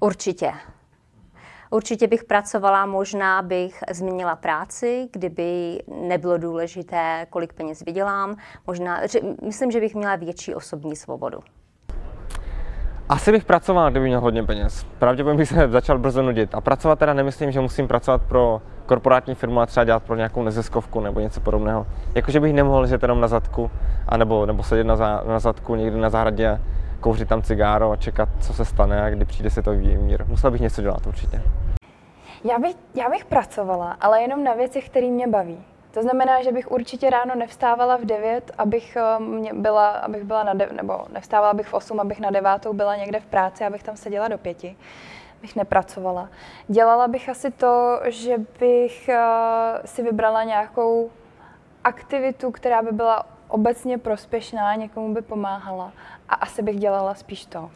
Určitě. Určitě bych pracovala, možná bych změnila práci, kdyby nebylo důležité, kolik peněz vydělám. Možná, myslím, že bych měla větší osobní svobodu. Asi bych pracoval, kdyby měl hodně peněz. Pravděpodobně bych se začal brzo nudit. A pracovat teda nemyslím, že musím pracovat pro korporátní firmu a třeba dělat pro nějakou neziskovku nebo něco podobného. Jakože bych nemohl žít jenom na zadku, anebo, nebo sedět na, za, na zadku někdy na zahradě kouřit tam cigáro a čekat, co se stane a kdy přijde si to mír. Musel bych něco dělat určitě. Já bych, já bych pracovala, ale jenom na věcech, které mě baví. To znamená, že bych určitě ráno nevstávala v 9, abych, eh, mě byla, abych byla na de, nebo nevstávala bych v 8, abych na 9 byla někde v práci, abych tam seděla do 5. Bych nepracovala. Dělala bych asi to, že bych uh, si vybrala nějakou aktivitu, která by byla obecně prospěšná, někomu by pomáhala a asi bych dělala spíš to.